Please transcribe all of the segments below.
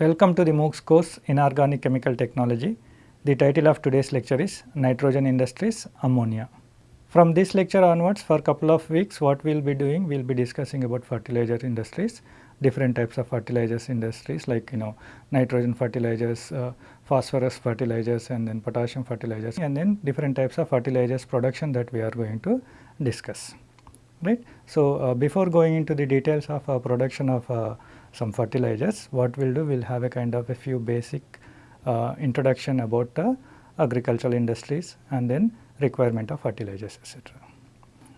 Welcome to the MOOCs course in Inorganic Chemical Technology. The title of today's lecture is Nitrogen Industries Ammonia. From this lecture onwards for a couple of weeks what we will be doing, we will be discussing about fertilizer industries, different types of fertilizers industries like you know nitrogen fertilizers, uh, phosphorus fertilizers and then potassium fertilizers and then different types of fertilizers production that we are going to discuss. Right. So, uh, before going into the details of uh, production of uh, some fertilizers, what we will do, we will have a kind of a few basic uh, introduction about the agricultural industries and then requirement of fertilizers etc.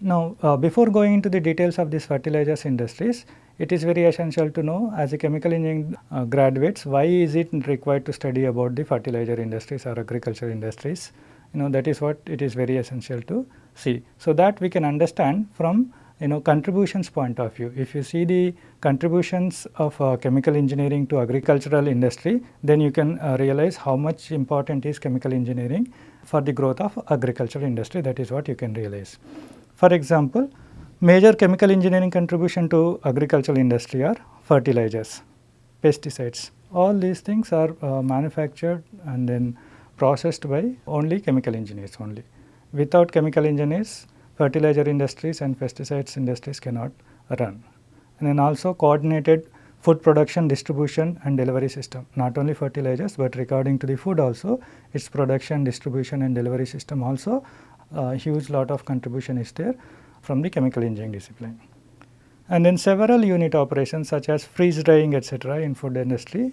Now, uh, before going into the details of these fertilizers industries, it is very essential to know as a chemical engineering uh, graduates why is it required to study about the fertilizer industries or agriculture industries you know that is what it is very essential to see. So, that we can understand from you know contributions point of view. If you see the contributions of uh, chemical engineering to agricultural industry, then you can uh, realize how much important is chemical engineering for the growth of agricultural industry that is what you can realize. For example, major chemical engineering contribution to agricultural industry are fertilizers, pesticides. All these things are uh, manufactured and then processed by only chemical engineers only. Without chemical engineers, fertilizer industries and pesticides industries cannot run. And then also coordinated food production, distribution and delivery system, not only fertilizers, but regarding to the food also, its production, distribution and delivery system also a huge lot of contribution is there from the chemical engineering discipline. And then several unit operations such as freeze drying etc. in food industry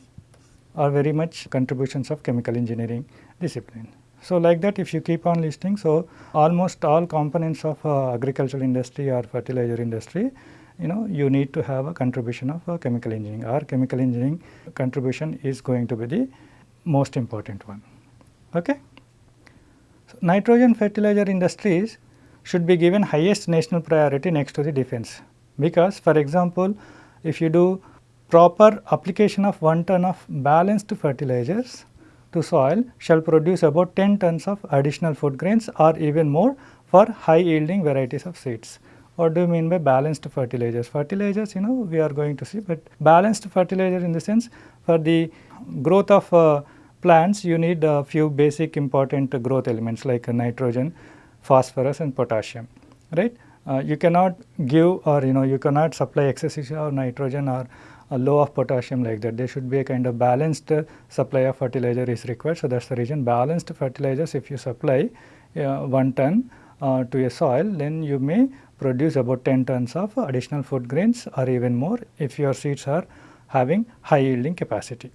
are very much contributions of chemical engineering discipline. So, like that if you keep on listing, so almost all components of uh, agricultural industry or fertilizer industry you know you need to have a contribution of uh, chemical engineering or chemical engineering contribution is going to be the most important one. Okay? So, nitrogen fertilizer industries should be given highest national priority next to the defense because for example, if you do proper application of 1 ton of balanced fertilizers to soil shall produce about 10 tons of additional food grains or even more for high yielding varieties of seeds. What do you mean by balanced fertilizers? Fertilizers you know we are going to see, but balanced fertilizer in the sense for the growth of uh, plants you need a few basic important growth elements like nitrogen, phosphorus and potassium, right. Uh, you cannot give or you know you cannot supply excessive of nitrogen or low of potassium like that. There should be a kind of balanced uh, supply of fertilizer is required. So, that is the reason balanced fertilizers if you supply uh, 1 ton uh, to a soil then you may produce about 10 tons of additional food grains or even more if your seeds are having high yielding capacity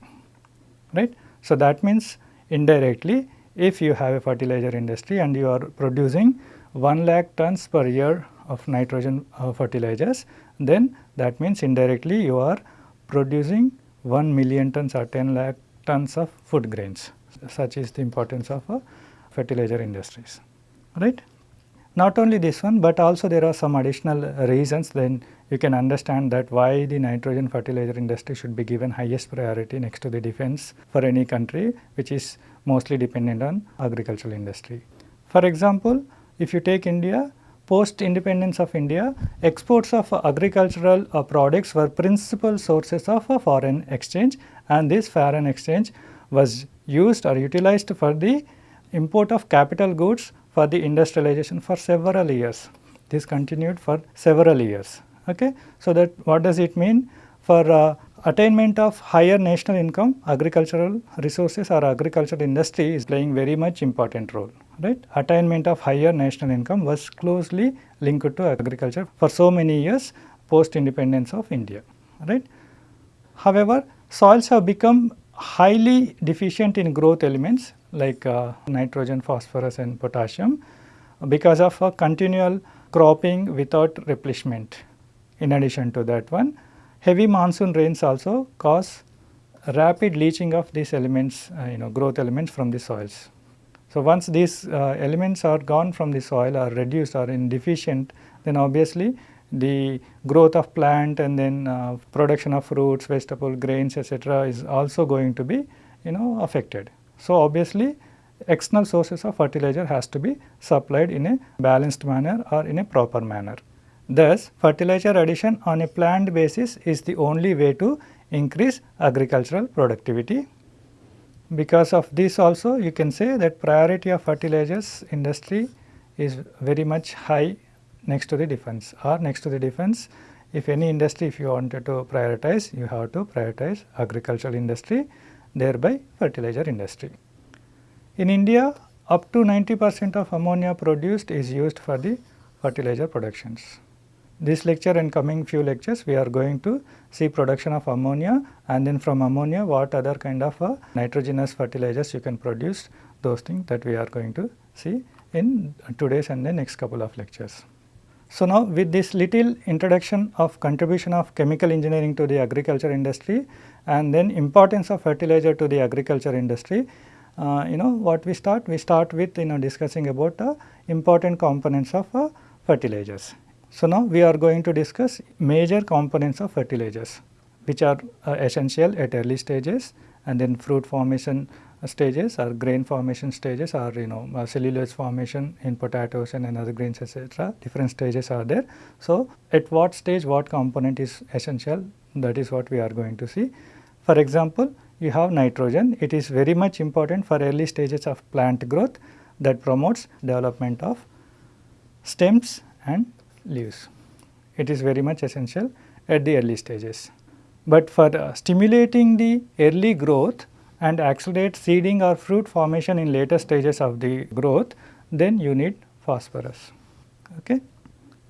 right. So, that means indirectly if you have a fertilizer industry and you are producing 1 lakh tons per year of nitrogen uh, fertilizers then that means indirectly you are producing 1 million tons or 10 lakh tons of food grains such is the importance of uh, fertilizer industries right. Not only this one, but also there are some additional reasons then you can understand that why the nitrogen fertilizer industry should be given highest priority next to the defense for any country which is mostly dependent on agricultural industry. For example, if you take India, post independence of India, exports of agricultural uh, products were principal sources of uh, foreign exchange and this foreign exchange was used or utilized for the import of capital goods for the industrialization for several years. This continued for several years. Okay? So, that what does it mean? For uh, attainment of higher national income, agricultural resources or agricultural industry is playing very much important role. Right? Attainment of higher national income was closely linked to agriculture for so many years post independence of India. Right? However, soils have become highly deficient in growth elements like uh, nitrogen, phosphorus and potassium because of a continual cropping without replenishment. In addition to that one, heavy monsoon rains also cause rapid leaching of these elements, uh, you know growth elements from the soils. So, once these uh, elements are gone from the soil or reduced or in deficient, then obviously the growth of plant and then uh, production of fruits, vegetable, grains etc. is also going to be you know affected. So, obviously external sources of fertilizer has to be supplied in a balanced manner or in a proper manner. Thus, fertilizer addition on a planned basis is the only way to increase agricultural productivity. Because of this also you can say that priority of fertilizers industry is very much high next to the defense or next to the defense if any industry if you wanted to prioritize you have to prioritize agricultural industry thereby fertilizer industry. In India up to 90 percent of ammonia produced is used for the fertilizer productions. This lecture and coming few lectures we are going to see production of ammonia and then from ammonia what other kind of uh, nitrogenous fertilizers you can produce those things that we are going to see in today's and the next couple of lectures. So, now with this little introduction of contribution of chemical engineering to the agriculture industry and then importance of fertilizer to the agriculture industry, uh, you know what we start? We start with you know discussing about uh, important components of uh, fertilizers. So, now we are going to discuss major components of fertilizers which are uh, essential at early stages and then fruit formation stages or grain formation stages or you know uh, cellulose formation in potatoes and other grains etc. different stages are there. So, at what stage what component is essential that is what we are going to see. For example, you have nitrogen it is very much important for early stages of plant growth that promotes development of stems and leaves. It is very much essential at the early stages. But for uh, stimulating the early growth and accelerate seeding or fruit formation in later stages of the growth, then you need phosphorus. Okay?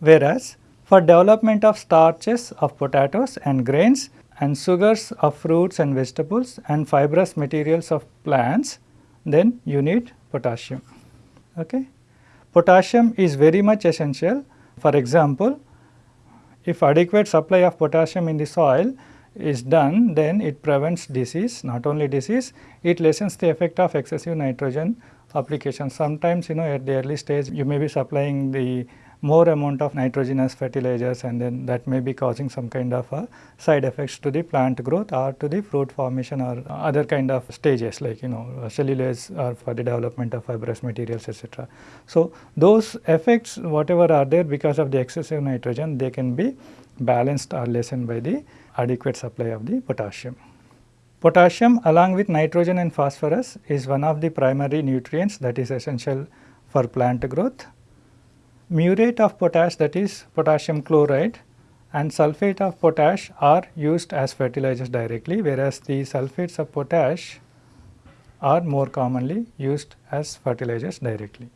Whereas, for development of starches of potatoes and grains and sugars of fruits and vegetables and fibrous materials of plants, then you need potassium. Okay? Potassium is very much essential for example, if adequate supply of potassium in the soil is done, then it prevents disease, not only disease, it lessens the effect of excessive nitrogen application. Sometimes you know at the early stage you may be supplying the more amount of nitrogenous fertilizers and then that may be causing some kind of side effects to the plant growth or to the fruit formation or other kind of stages like you know cellulose or for the development of fibrous materials etc. So, those effects whatever are there because of the excessive nitrogen they can be balanced or lessened by the adequate supply of the potassium. Potassium along with nitrogen and phosphorus is one of the primary nutrients that is essential for plant growth muriate of potash that is potassium chloride and sulphate of potash are used as fertilizers directly whereas the sulphates of potash are more commonly used as fertilizers directly.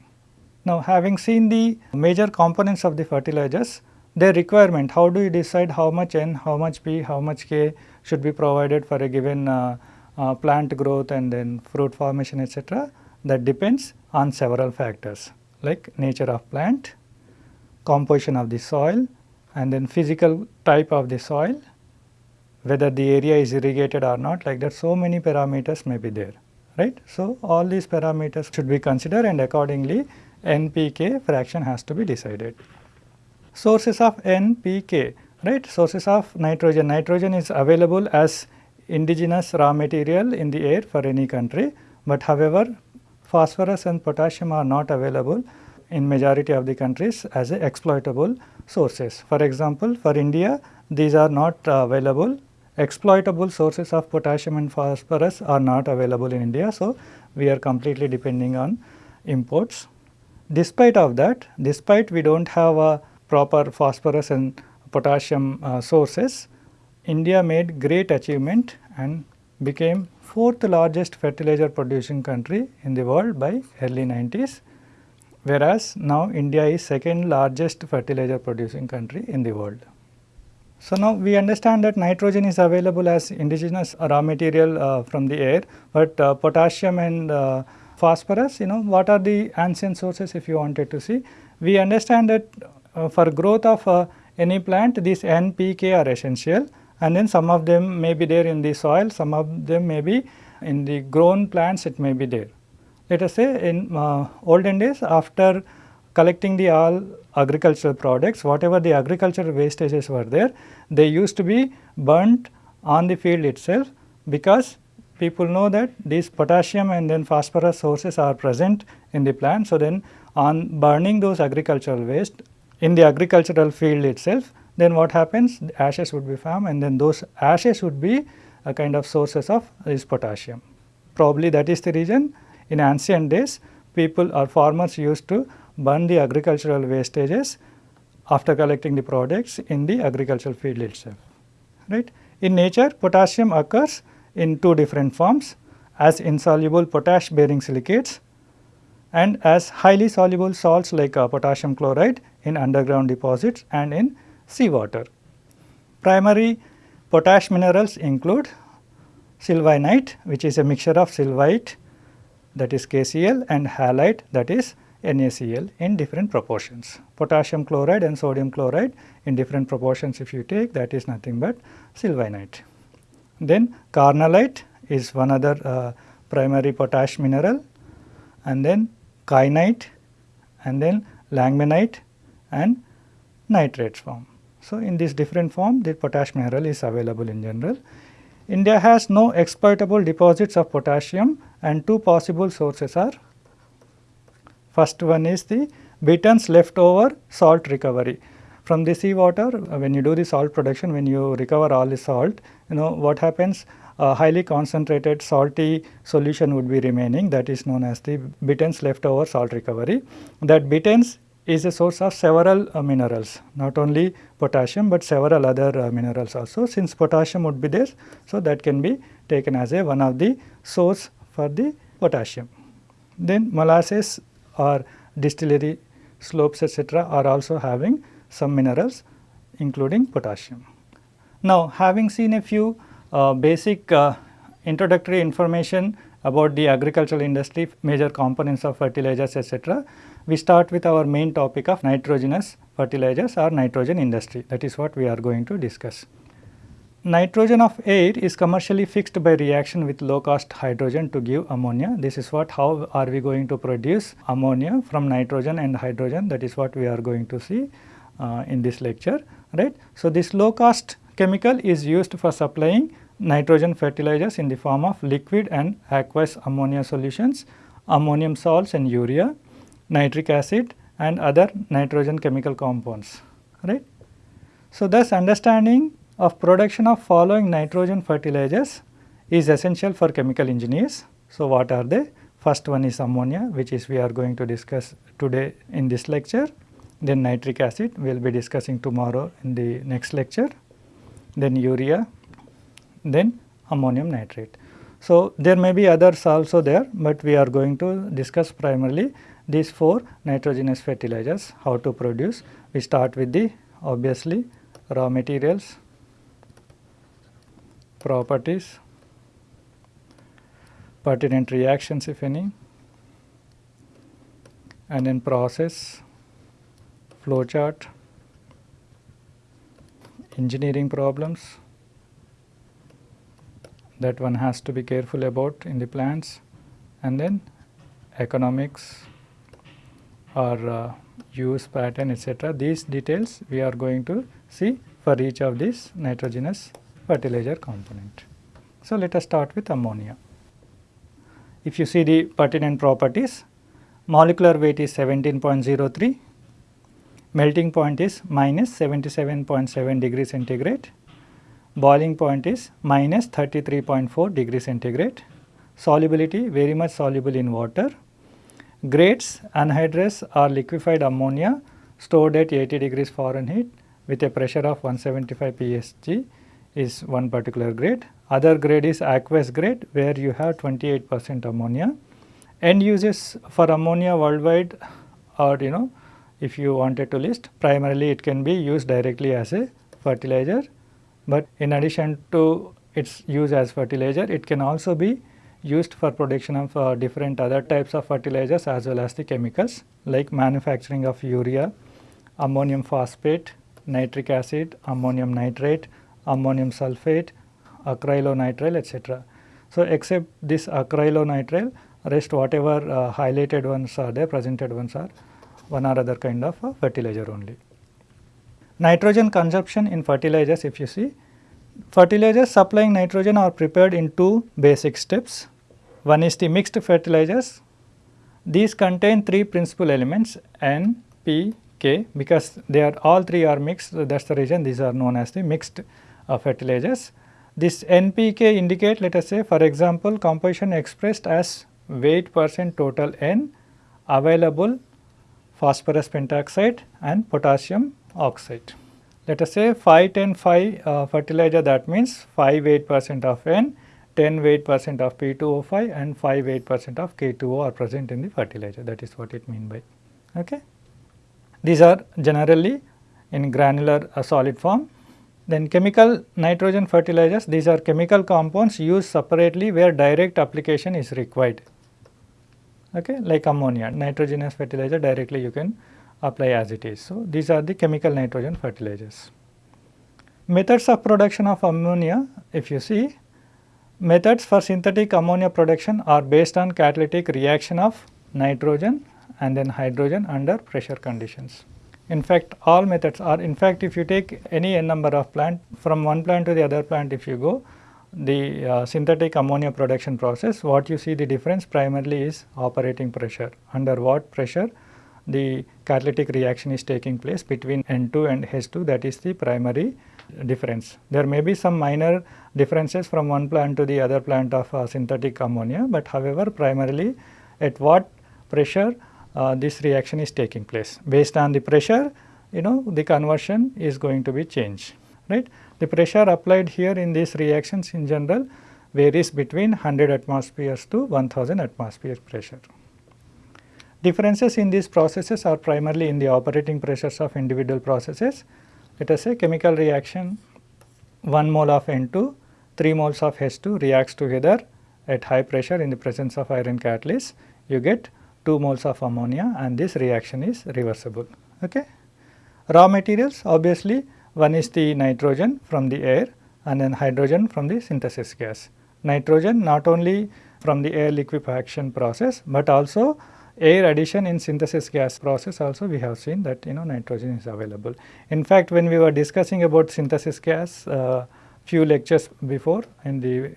Now having seen the major components of the fertilizers, their requirement, how do you decide how much N, how much P, how much K should be provided for a given uh, uh, plant growth and then fruit formation etc. that depends on several factors like nature of plant, composition of the soil and then physical type of the soil, whether the area is irrigated or not like that so many parameters may be there right. So, all these parameters should be considered and accordingly NPK fraction has to be decided. Sources of NPK right sources of nitrogen, nitrogen is available as indigenous raw material in the air for any country, but however phosphorus and potassium are not available in majority of the countries as exploitable sources. For example, for India these are not uh, available exploitable sources of potassium and phosphorus are not available in India. So, we are completely depending on imports. Despite of that, despite we do not have a proper phosphorus and potassium uh, sources, India made great achievement and became fourth largest fertilizer producing country in the world by early 90s whereas now India is second largest fertilizer producing country in the world. So, now we understand that nitrogen is available as indigenous raw material uh, from the air, but uh, potassium and uh, phosphorus you know what are the ancient sources if you wanted to see. We understand that uh, for growth of uh, any plant these NPK are essential and then some of them may be there in the soil, some of them may be in the grown plants it may be there. Let us say in uh, olden days after collecting the all agricultural products, whatever the agricultural wastages were there, they used to be burnt on the field itself because people know that these potassium and then phosphorus sources are present in the plant. So, then on burning those agricultural waste in the agricultural field itself, then what happens the ashes would be formed and then those ashes would be a kind of sources of this potassium. Probably that is the reason in ancient days people or farmers used to burn the agricultural wastages after collecting the products in the agricultural field itself. Right. In nature potassium occurs in two different forms as insoluble potash bearing silicates and as highly soluble salts like uh, potassium chloride in underground deposits and in seawater. Primary potash minerals include sylvinite which is a mixture of sylvite that is KCl and halite that is NaCl in different proportions. Potassium chloride and sodium chloride in different proportions if you take that is nothing but sylvinite. Then carnallite is one other uh, primary potash mineral and then kainite and then langbeinite and nitrates form. So, in this different form the potash mineral is available in general. India has no exploitable deposits of potassium and two possible sources are first one is the bitterns leftover salt recovery. From the sea water when you do the salt production when you recover all the salt you know what happens a highly concentrated salty solution would be remaining that is known as the bitterns leftover salt recovery. That bitterns is a source of several uh, minerals not only potassium but several other uh, minerals also since potassium would be there. So, that can be taken as a one of the source for the potassium. Then molasses or distillery slops etc., are also having some minerals including potassium. Now, having seen a few uh, basic uh, introductory information about the agricultural industry, major components of fertilizers etc., we start with our main topic of nitrogenous fertilizers or nitrogen industry that is what we are going to discuss. Nitrogen of air is commercially fixed by reaction with low cost hydrogen to give ammonia. This is what how are we going to produce ammonia from nitrogen and hydrogen that is what we are going to see uh, in this lecture right. So, this low cost chemical is used for supplying nitrogen fertilizers in the form of liquid and aqueous ammonia solutions, ammonium salts and urea, nitric acid and other nitrogen chemical compounds. right? So, thus understanding of production of following nitrogen fertilizers is essential for chemical engineers. So, what are they? First one is ammonia which is we are going to discuss today in this lecture. Then nitric acid we will be discussing tomorrow in the next lecture then urea, then ammonium nitrate. So, there may be others also there, but we are going to discuss primarily these four nitrogenous fertilizers, how to produce. We start with the obviously raw materials, properties, pertinent reactions if any, and then process, flow chart, engineering problems that one has to be careful about in the plants and then economics or uh, use pattern etc. These details we are going to see for each of these nitrogenous fertilizer component. So, let us start with ammonia. If you see the pertinent properties, molecular weight is 17.03, melting point is minus 77.7 degree centigrade, boiling point is minus 33.4 degree centigrade, solubility very much soluble in water, grades anhydrous or liquefied ammonia stored at 80 degrees Fahrenheit with a pressure of 175 psg is one particular grade. Other grade is aqueous grade where you have 28 percent ammonia. End uses for ammonia worldwide are you know if you wanted to list primarily it can be used directly as a fertilizer but in addition to its use as fertilizer it can also be used for production of uh, different other types of fertilizers as well as the chemicals like manufacturing of urea, ammonium phosphate, nitric acid, ammonium nitrate, ammonium sulphate, acrylonitrile etc. So, except this acrylonitrile rest whatever uh, highlighted ones are there presented ones are one or other kind of fertilizer only. Nitrogen consumption in fertilizers if you see, fertilizers supplying nitrogen are prepared in two basic steps. One is the mixed fertilizers. These contain three principal elements N, P, K because they are all three are mixed that is the reason these are known as the mixed uh, fertilizers. This NPK indicate let us say for example composition expressed as weight percent total N available phosphorus pentoxide and potassium oxide. Let us say 5 10 5 uh, fertilizer that means 5 8 percent of N 10 weight percent of P2O5 and 5 8 percent of K2O are present in the fertilizer that is what it mean by. Okay. These are generally in granular uh, solid form. Then chemical nitrogen fertilizers these are chemical compounds used separately where direct application is required okay, like ammonia nitrogenous fertilizer directly you can apply as it is. So, these are the chemical nitrogen fertilizers. Methods of production of ammonia if you see methods for synthetic ammonia production are based on catalytic reaction of nitrogen and then hydrogen under pressure conditions. In fact, all methods are in fact if you take any n number of plant from one plant to the other plant if you go the uh, synthetic ammonia production process what you see the difference primarily is operating pressure under what pressure the catalytic reaction is taking place between N2 and H2 that is the primary difference. There may be some minor differences from one plant to the other plant of uh, synthetic ammonia, but however primarily at what pressure uh, this reaction is taking place. Based on the pressure you know the conversion is going to be changed right. The pressure applied here in these reactions in general varies between 100 atmospheres to 1000 atmosphere pressure. Differences in these processes are primarily in the operating pressures of individual processes. Let us say chemical reaction 1 mole of N2, 3 moles of H2 reacts together at high pressure in the presence of iron catalyst, you get 2 moles of ammonia and this reaction is reversible. Okay. Raw materials obviously one is the nitrogen from the air and then hydrogen from the synthesis gas. Nitrogen not only from the air liquefaction process, but also air addition in synthesis gas process also we have seen that you know nitrogen is available. In fact, when we were discussing about synthesis gas uh, few lectures before in the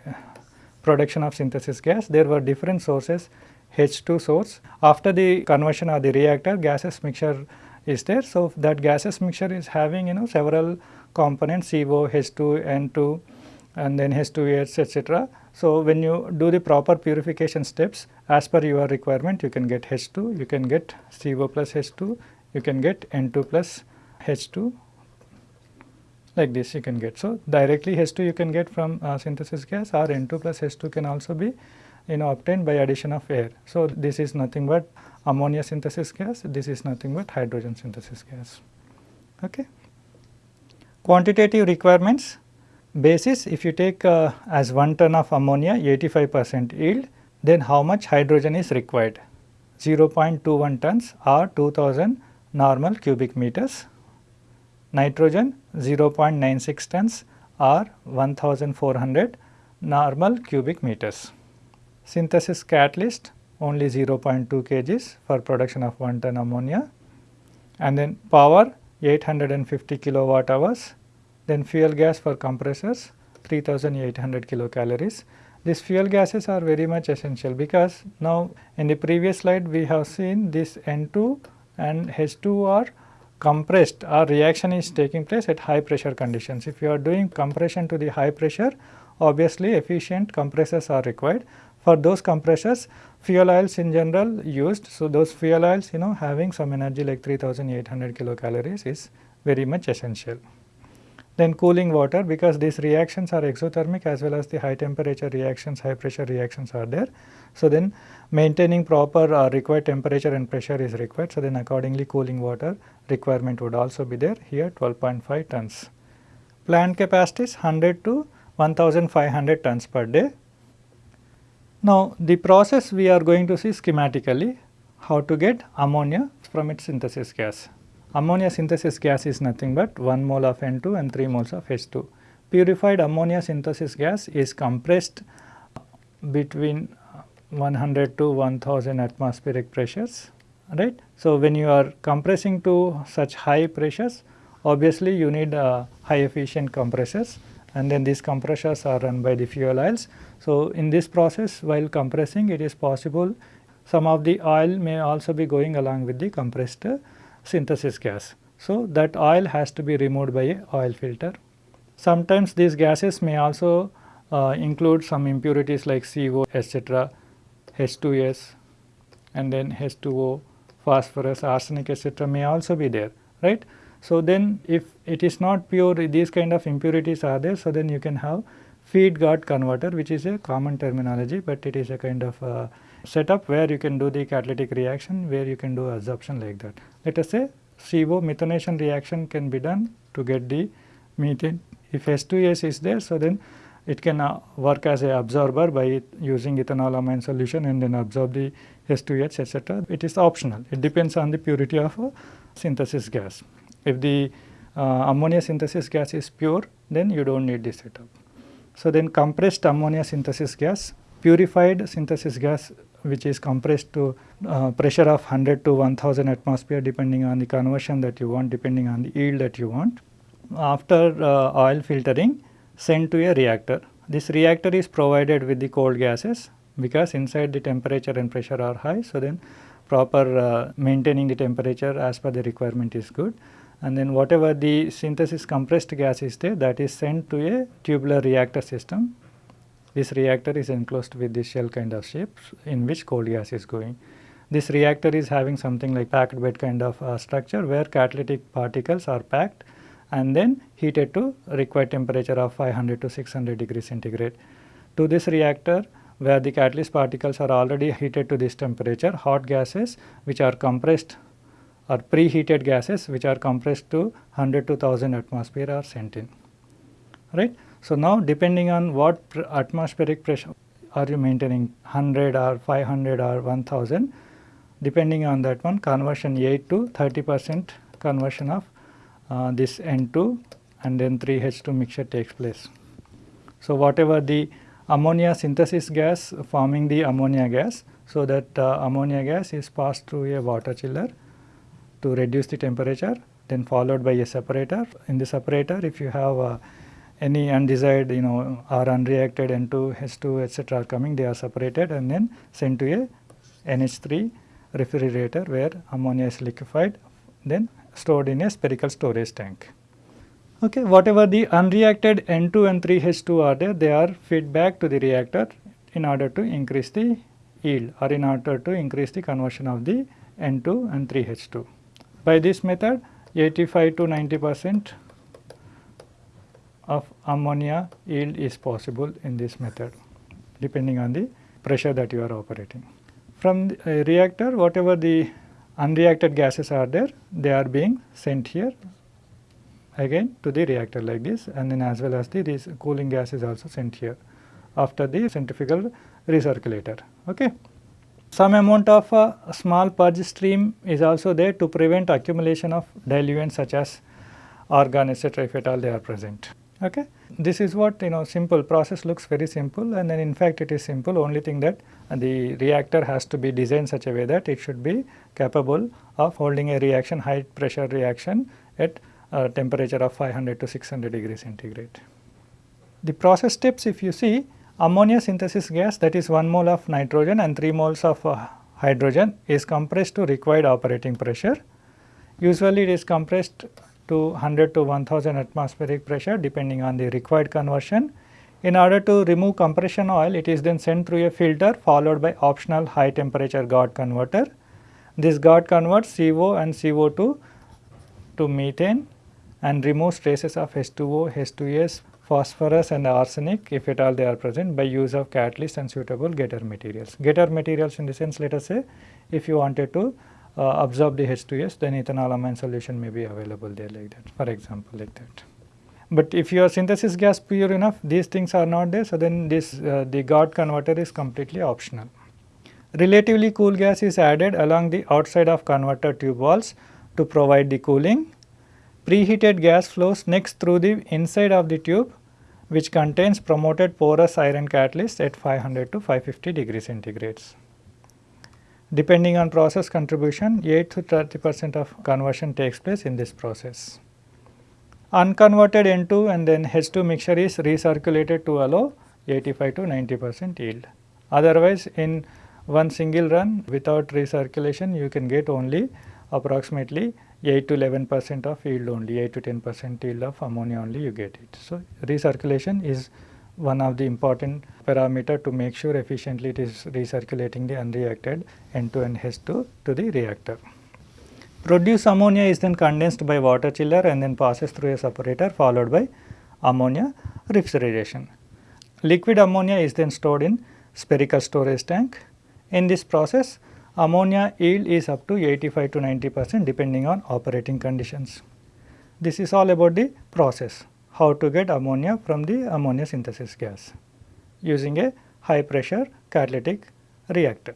production of synthesis gas, there were different sources H2 source. After the conversion of the reactor, gases mixture is there. So, that gases mixture is having you know several components CO, H2, N2 and then H2S etc. So, when you do the proper purification steps as per your requirement you can get H2, you can get CO plus H2, you can get N2 plus H2 like this you can get. So, directly H2 you can get from uh, synthesis gas or N2 plus H2 can also be you know obtained by addition of air. So, this is nothing but ammonia synthesis gas, this is nothing but hydrogen synthesis gas. Okay. Quantitative requirements basis if you take uh, as 1 ton of ammonia 85 percent yield then how much hydrogen is required 0.21 tons or 2000 normal cubic meters nitrogen 0.96 tons or 1400 normal cubic meters synthesis catalyst only 0.2 kgs for production of 1 ton ammonia and then power 850 kilowatt hours then fuel gas for compressors 3800 kilocalories. These fuel gases are very much essential because now in the previous slide we have seen this N2 and H2 are compressed or reaction is taking place at high pressure conditions. If you are doing compression to the high pressure obviously efficient compressors are required. For those compressors fuel oils in general used. So, those fuel oils you know having some energy like 3800 kilocalories is very much essential. Then cooling water because these reactions are exothermic as well as the high temperature reactions, high pressure reactions are there. So, then maintaining proper uh, required temperature and pressure is required. So, then accordingly cooling water requirement would also be there here 12.5 tons. Plant capacity is 100 to 1500 tons per day. Now, the process we are going to see schematically how to get ammonia from its synthesis gas. Ammonia synthesis gas is nothing but 1 mole of N2 and 3 moles of H2. Purified ammonia synthesis gas is compressed between 100 to 1000 atmospheric pressures right. So, when you are compressing to such high pressures obviously you need uh, high efficient compressors and then these compressors are run by the fuel oils. So, in this process while compressing it is possible some of the oil may also be going along with the compressed synthesis gas. So, that oil has to be removed by a oil filter. Sometimes these gases may also uh, include some impurities like CO etc., H2S and then H2O, phosphorus, arsenic etc. may also be there right. So, then if it is not pure these kind of impurities are there so then you can have feed guard converter which is a common terminology, but it is a kind of uh, setup where you can do the catalytic reaction where you can do adsorption like that. Let us say CO methanation reaction can be done to get the methane. If H2S is there, so then it can uh, work as a absorber by using ethanolamine solution and then absorb the H2S etc. It is optional. It depends on the purity of a synthesis gas. If the uh, ammonia synthesis gas is pure, then you do not need this setup. So, then compressed ammonia synthesis gas, purified synthesis gas which is compressed to uh, pressure of 100 to 1000 atmosphere depending on the conversion that you want depending on the yield that you want. After uh, oil filtering sent to a reactor. This reactor is provided with the cold gases because inside the temperature and pressure are high. So, then proper uh, maintaining the temperature as per the requirement is good and then whatever the synthesis compressed gas is there that is sent to a tubular reactor system this reactor is enclosed with this shell kind of shape in which cold gas is going. This reactor is having something like packed bed kind of uh, structure where catalytic particles are packed and then heated to required temperature of 500 to 600 degrees centigrade. To this reactor where the catalyst particles are already heated to this temperature, hot gases which are compressed or preheated gases which are compressed to 100 to 1000 atmosphere are sent in, right. So, now depending on what pr atmospheric pressure are you maintaining 100 or 500 or 1000 depending on that one conversion 8 to 30 percent conversion of uh, this N2 and then 3H2 mixture takes place. So, whatever the ammonia synthesis gas forming the ammonia gas, so that uh, ammonia gas is passed through a water chiller to reduce the temperature then followed by a separator. In the separator if you have uh, any undesired you know or unreacted N2, H2 etc. are coming they are separated and then sent to a NH3 refrigerator where ammonia is liquefied then stored in a spherical storage tank. Okay, whatever the unreacted N2 and 3H2 are there they are fed back to the reactor in order to increase the yield or in order to increase the conversion of the N2 and 3H2. By this method 85 to 90 percent of ammonia yield is possible in this method depending on the pressure that you are operating. From the uh, reactor whatever the unreacted gases are there they are being sent here again to the reactor like this and then as well as the this cooling gas is also sent here after the centrifugal recirculator. Okay. Some amount of uh, small purge stream is also there to prevent accumulation of diluents such as argon etc. if at all they are present. Okay. This is what you know simple process looks very simple and then in fact it is simple only thing that the reactor has to be designed such a way that it should be capable of holding a reaction high pressure reaction at a temperature of 500 to 600 degrees centigrade. The process steps if you see ammonia synthesis gas that is 1 mole of nitrogen and 3 moles of uh, hydrogen is compressed to required operating pressure. Usually it is compressed to 100 to 1000 atmospheric pressure depending on the required conversion. In order to remove compression oil, it is then sent through a filter followed by optional high temperature guard converter. This guard converts CO and CO2 to methane and removes traces of H2O, H2S, phosphorus and arsenic if at all they are present by use of catalyst and suitable getter materials. Getter materials in the sense let us say if you wanted to uh, absorb the H2S then ethanolamine solution may be available there like that for example like that. But if your synthesis gas pure enough these things are not there so then this uh, the guard converter is completely optional. Relatively cool gas is added along the outside of converter tube walls to provide the cooling. Preheated gas flows next through the inside of the tube which contains promoted porous iron catalyst at 500 to 550 degrees centigrades. Depending on process contribution, 8 to 30 percent of conversion takes place in this process. Unconverted N2 and then H2 mixture is recirculated to allow 85 to 90 percent yield. Otherwise, in one single run without recirculation, you can get only approximately 8 to 11 percent of yield only, 8 to 10 percent yield of ammonia only you get it. So, recirculation is one of the important parameter to make sure efficiently it is recirculating the unreacted N2 and H2 to the reactor. Produced ammonia is then condensed by water chiller and then passes through a separator followed by ammonia refrigeration. Liquid ammonia is then stored in spherical storage tank. In this process ammonia yield is up to 85 to 90 percent depending on operating conditions. This is all about the process, how to get ammonia from the ammonia synthesis gas using a high pressure catalytic reactor,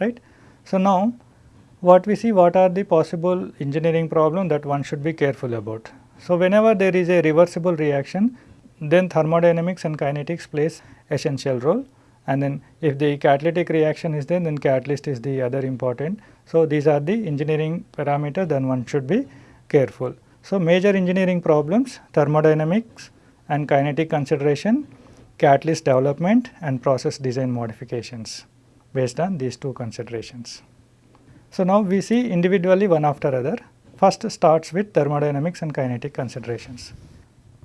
right. So, now what we see what are the possible engineering problem that one should be careful about. So, whenever there is a reversible reaction then thermodynamics and kinetics plays essential role and then if the catalytic reaction is there then catalyst is the other important. So, these are the engineering parameters then one should be careful. So, major engineering problems thermodynamics and kinetic consideration, catalyst development and process design modifications based on these two considerations. So, now we see individually one after other. First starts with thermodynamics and kinetic considerations.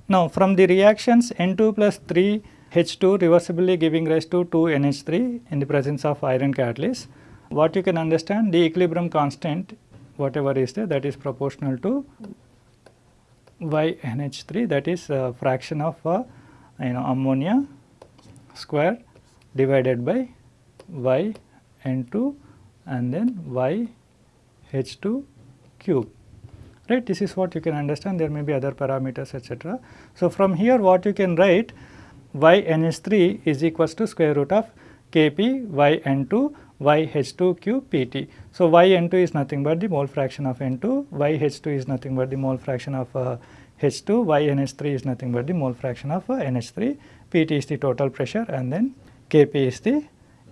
Now, from the reactions N2 plus 3 H2 reversibly giving rise to 2 NH3 in the presence of iron catalyst, what you can understand the equilibrium constant whatever is there that is proportional to Y NH3 that is a fraction of uh, you know ammonia square divided by Y N2 and then y h2 cube. Right? This is what you can understand. There may be other parameters etc. So, from here what you can write y nh3 is equals to square root of kp y n2 y h2 cube pt. So, y n2 is nothing but the mole fraction of n2 y h2 is nothing but the mole fraction of uh, h2 y nh3 is nothing but the mole fraction of uh, nh3 pt is the total pressure and then kp is the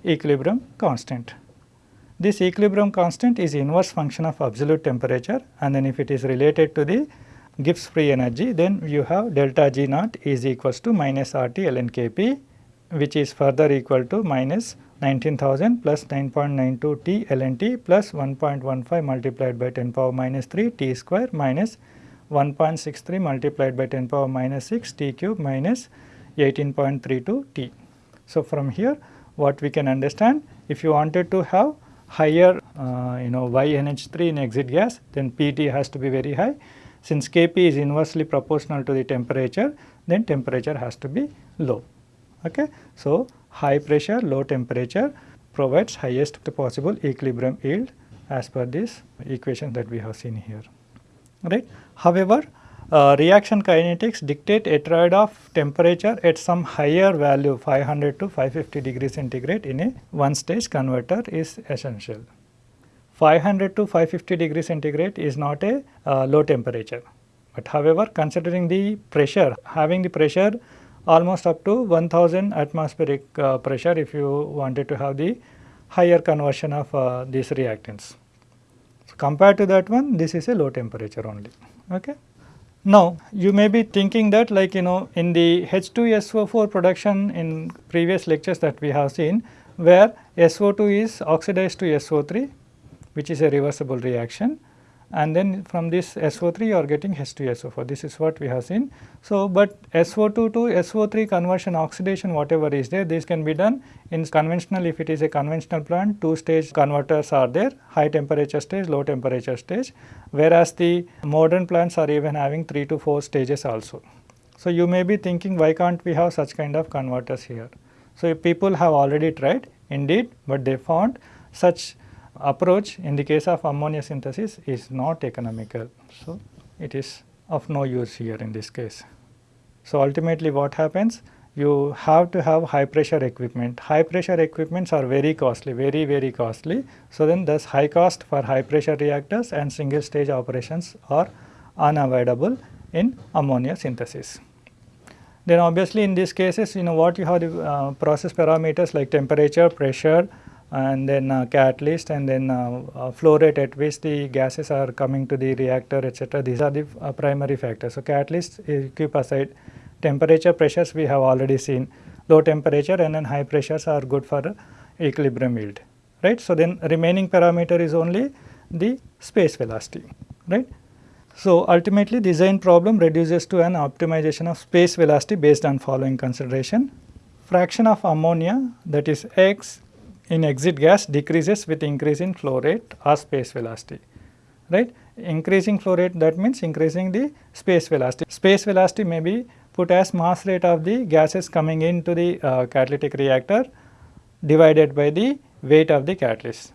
equilibrium constant. This equilibrium constant is inverse function of absolute temperature and then if it is related to the Gibbs free energy then you have delta G naught is equals to minus RT ln Kp which is further equal to minus 19000 plus 9.92 T ln T plus 1.15 multiplied by 10 power minus 3 T square minus 1.63 multiplied by 10 power minus 6 T cube minus 18.32 T. So, from here what we can understand if you wanted to have higher uh, you know YNH3 in exit gas then PT has to be very high. Since Kp is inversely proportional to the temperature then temperature has to be low. Okay. So, high pressure low temperature provides highest possible equilibrium yield as per this equation that we have seen here right. However, uh, reaction kinetics dictate a trade of temperature at some higher value 500 to 550 degrees centigrade in a one stage converter is essential. 500 to 550 degrees centigrade is not a uh, low temperature, but however considering the pressure having the pressure almost up to 1000 atmospheric uh, pressure if you wanted to have the higher conversion of uh, these reactants. So, compared to that one this is a low temperature only. Okay. Now, you may be thinking that like you know in the H2SO4 production in previous lectures that we have seen where SO2 is oxidized to SO3 which is a reversible reaction and then from this SO3 you are getting H2SO4 this is what we have seen. So, but SO2 to SO3 conversion oxidation whatever is there this can be done in conventional if it is a conventional plant two stage converters are there high temperature stage low temperature stage whereas the modern plants are even having 3 to 4 stages also. So, you may be thinking why can't we have such kind of converters here. So, people have already tried indeed, but they found such approach in the case of ammonia synthesis is not economical. So, it is of no use here in this case. So, ultimately what happens? You have to have high pressure equipment. High pressure equipments are very costly, very very costly. So, then thus high cost for high pressure reactors and single stage operations are unavoidable in ammonia synthesis. Then obviously in these cases you know what you have the uh, process parameters like temperature, pressure, and then uh, catalyst and then uh, uh, flow rate at which the gases are coming to the reactor etc. These are the uh, primary factors. So, catalyst keep aside temperature pressures we have already seen low temperature and then high pressures are good for equilibrium yield right. So, then remaining parameter is only the space velocity right. So, ultimately design problem reduces to an optimization of space velocity based on following consideration. Fraction of ammonia that is x in exit gas decreases with increase in flow rate or space velocity, right. Increasing flow rate that means increasing the space velocity. Space velocity may be put as mass rate of the gases coming into the uh, catalytic reactor divided by the weight of the catalyst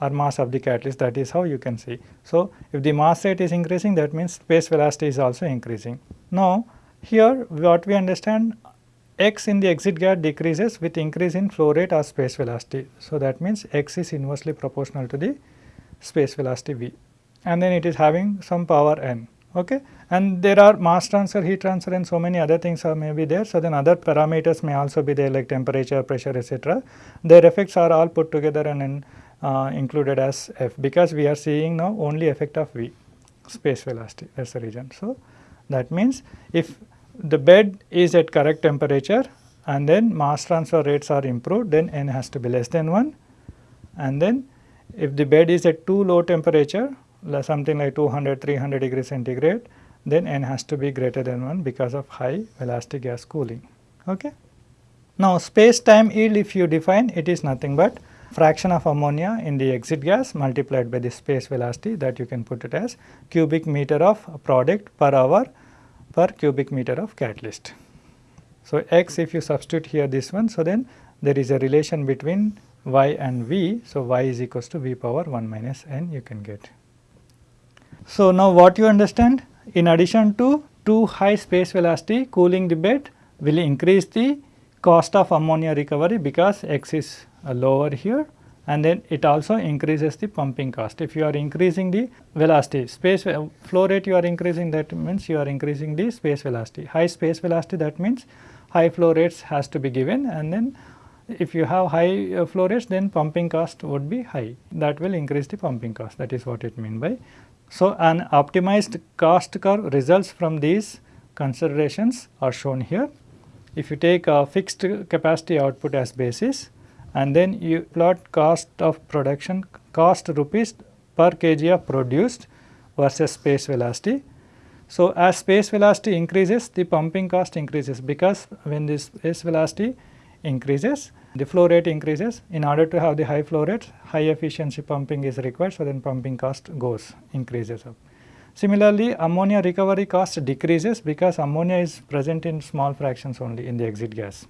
or mass of the catalyst that is how you can see. So, if the mass rate is increasing that means space velocity is also increasing. Now, here what we understand x in the exit gas decreases with increase in flow rate or space velocity. So, that means x is inversely proportional to the space velocity v and then it is having some power n. Okay. And there are mass transfer, heat transfer and so many other things are may be there. So, then other parameters may also be there like temperature, pressure etc. Their effects are all put together and then uh, included as f because we are seeing now only effect of v space velocity that is the reason. So, that means if the bed is at correct temperature and then mass transfer rates are improved then n has to be less than 1 and then if the bed is at too low temperature something like 200 300 degrees centigrade then n has to be greater than 1 because of high velocity gas cooling. Okay. Now, space time yield if you define it is nothing but fraction of ammonia in the exit gas multiplied by the space velocity that you can put it as cubic meter of product per hour per cubic meter of catalyst. So, x if you substitute here this one, so then there is a relation between y and v. So, y is equals to v power 1 minus n you can get. So, now what you understand in addition to too high space velocity cooling the bed will increase the cost of ammonia recovery because x is uh, lower here and then it also increases the pumping cost. If you are increasing the velocity, space flow rate you are increasing that means you are increasing the space velocity. High space velocity that means high flow rates has to be given and then if you have high uh, flow rates then pumping cost would be high that will increase the pumping cost that is what it mean by. So, an optimized cost curve results from these considerations are shown here. If you take a fixed capacity output as basis and then you plot cost of production cost rupees per kg of produced versus space velocity. So, as space velocity increases the pumping cost increases because when this space velocity increases the flow rate increases in order to have the high flow rate high efficiency pumping is required so then pumping cost goes increases up. Similarly, ammonia recovery cost decreases because ammonia is present in small fractions only in the exit gas.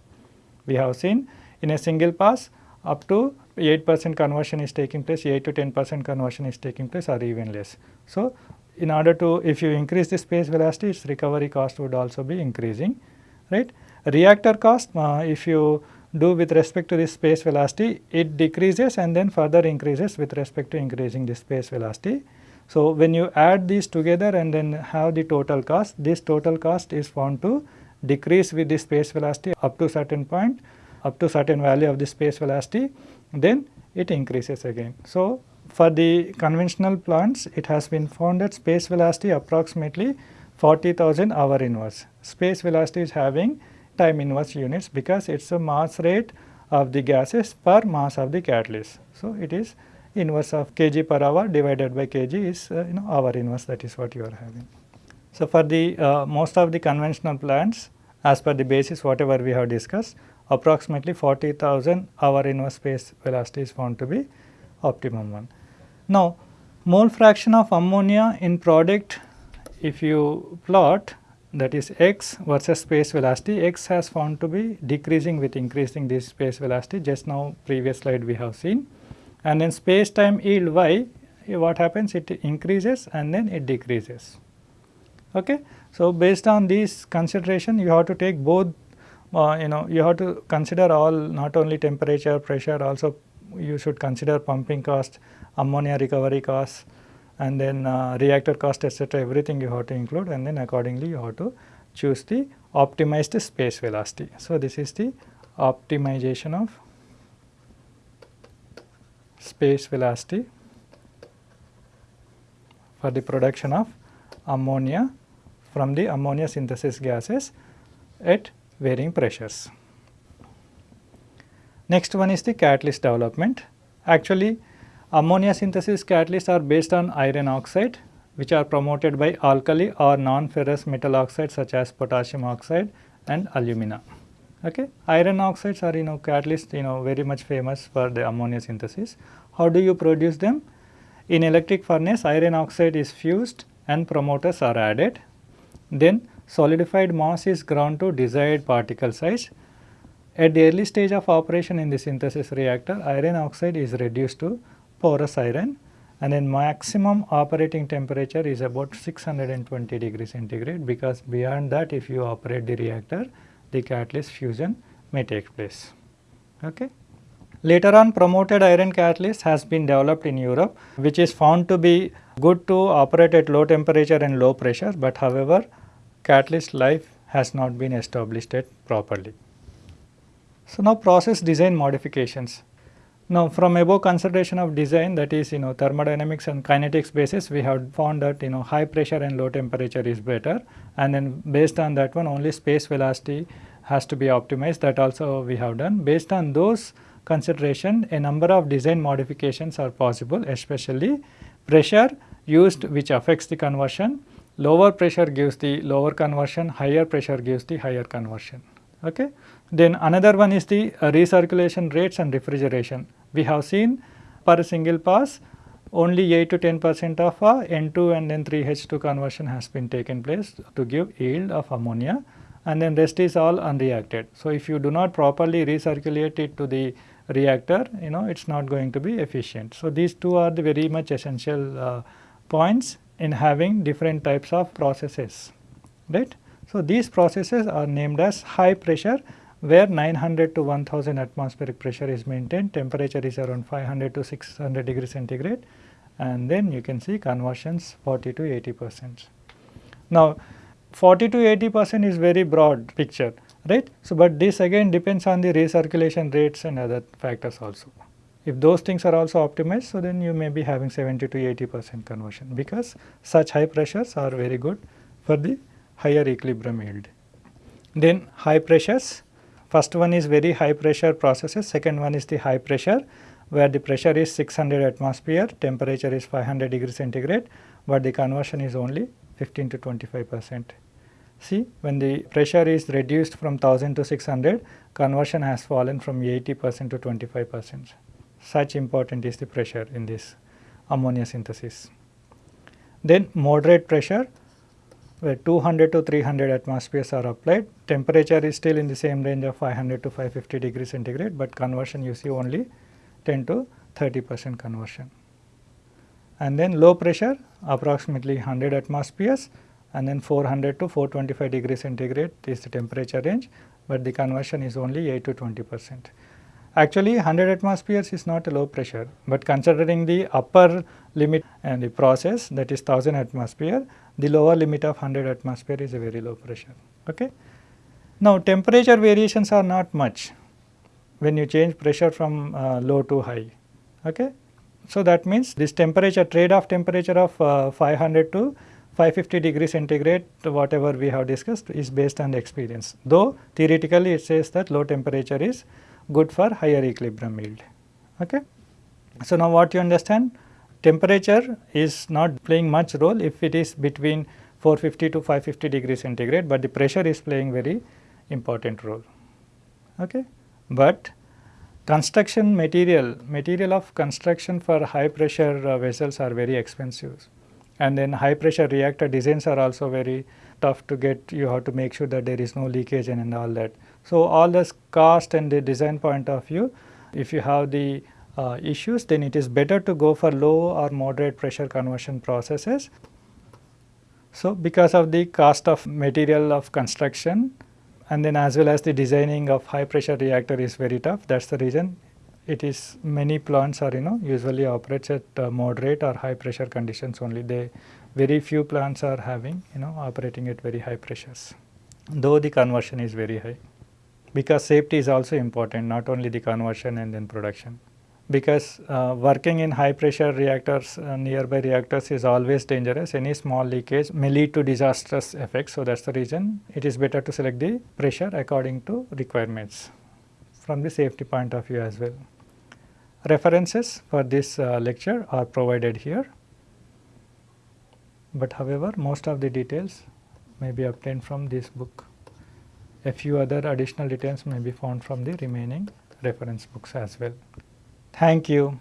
We have seen in a single pass up to 8 percent conversion is taking place, 8 to 10 percent conversion is taking place or even less. So, in order to if you increase the space velocity its recovery cost would also be increasing right. Reactor cost uh, if you do with respect to the space velocity it decreases and then further increases with respect to increasing the space velocity. So, when you add these together and then have the total cost this total cost is found to decrease with the space velocity up to certain point up to certain value of the space velocity then it increases again. So, for the conventional plants it has been found that space velocity approximately 40,000 hour inverse. Space velocity is having time inverse units because it is a mass rate of the gases per mass of the catalyst. So, it is inverse of kg per hour divided by kg is uh, you know hour inverse that is what you are having. So, for the uh, most of the conventional plants as per the basis whatever we have discussed approximately 40,000 hour inverse space velocity is found to be optimum one. Now, mole fraction of ammonia in product if you plot that is x versus space velocity, x has found to be decreasing with increasing this space velocity just now previous slide we have seen and then space time yield y what happens it increases and then it decreases. Okay. So, based on these consideration you have to take both uh, you know you have to consider all not only temperature pressure also you should consider pumping cost ammonia recovery cost and then uh, reactor cost etc everything you have to include and then accordingly you have to choose the optimized space velocity. So, this is the optimization of space velocity for the production of ammonia from the ammonia synthesis gases at varying pressures. Next one is the catalyst development. Actually ammonia synthesis catalysts are based on iron oxide which are promoted by alkali or non-ferrous metal oxides such as potassium oxide and alumina. Okay. Iron oxides are you know catalyst you know very much famous for the ammonia synthesis. How do you produce them? In electric furnace iron oxide is fused and promoters are added. Then solidified mass is ground to desired particle size. At the early stage of operation in the synthesis reactor iron oxide is reduced to porous iron and then maximum operating temperature is about 620 degree centigrade because beyond that if you operate the reactor the catalyst fusion may take place. Okay. Later on promoted iron catalyst has been developed in Europe which is found to be good to operate at low temperature and low pressure but however catalyst life has not been established yet properly. So now process design modifications. Now from above consideration of design that is you know thermodynamics and kinetics basis we have found that you know high pressure and low temperature is better and then based on that one only space velocity has to be optimized that also we have done. Based on those consideration a number of design modifications are possible especially pressure used which affects the conversion, lower pressure gives the lower conversion, higher pressure gives the higher conversion. Okay. Then another one is the uh, recirculation rates and refrigeration. We have seen per single pass only 8 to 10 percent of uh, N2 and N3H2 conversion has been taken place to give yield of ammonia and then rest is all unreacted. So, if you do not properly recirculate it to the reactor you know it is not going to be efficient. So, these two are the very much essential uh, points in having different types of processes right. So, these processes are named as high pressure where 900 to 1000 atmospheric pressure is maintained, temperature is around 500 to 600 degree centigrade and then you can see conversions 40 to 80 percent. Now 40 to 80 percent is very broad picture right. So, but this again depends on the recirculation rates and other factors also. If those things are also optimized, so then you may be having 70 to 80 percent conversion because such high pressures are very good for the higher equilibrium yield. Then high pressures First one is very high pressure processes, second one is the high pressure where the pressure is 600 atmosphere, temperature is 500 degree centigrade, but the conversion is only 15 to 25 percent. See when the pressure is reduced from 1000 to 600, conversion has fallen from 80 percent to 25 percent. Such important is the pressure in this ammonia synthesis. Then moderate pressure where 200 to 300 atmospheres are applied. Temperature is still in the same range of 500 to 550 degrees centigrade, but conversion you see only 10 to 30 percent conversion. And then low pressure approximately 100 atmospheres and then 400 to 425 degrees centigrade is the temperature range, but the conversion is only 8 to 20 percent. Actually 100 atmospheres is not a low pressure, but considering the upper limit and the process that is 1000 atmosphere, the lower limit of 100 atmosphere is a very low pressure. Okay. Now temperature variations are not much when you change pressure from uh, low to high. Okay. So that means this temperature trade off temperature of uh, 500 to 550 degree centigrade whatever we have discussed is based on the experience. Though theoretically it says that low temperature is good for higher equilibrium yield. Okay. So, now what you understand temperature is not playing much role if it is between 450 to 550 degrees centigrade, but the pressure is playing very important role. Okay. But construction material, material of construction for high pressure uh, vessels are very expensive and then high pressure reactor designs are also very tough to get you have to make sure that there is no leakage and, and all that. So, all this cost and the design point of view, if you have the uh, issues, then it is better to go for low or moderate pressure conversion processes. So, because of the cost of material of construction and then as well as the designing of high pressure reactor is very tough, that is the reason it is many plants are you know usually operates at uh, moderate or high pressure conditions only. They very few plants are having you know operating at very high pressures, though the conversion is very high because safety is also important not only the conversion and then production. Because uh, working in high pressure reactors uh, nearby reactors is always dangerous. Any small leakage may lead to disastrous effects. So that's the reason it is better to select the pressure according to requirements from the safety point of view as well. References for this uh, lecture are provided here. But however most of the details may be obtained from this book. A few other additional details may be found from the remaining reference books as well. Thank you.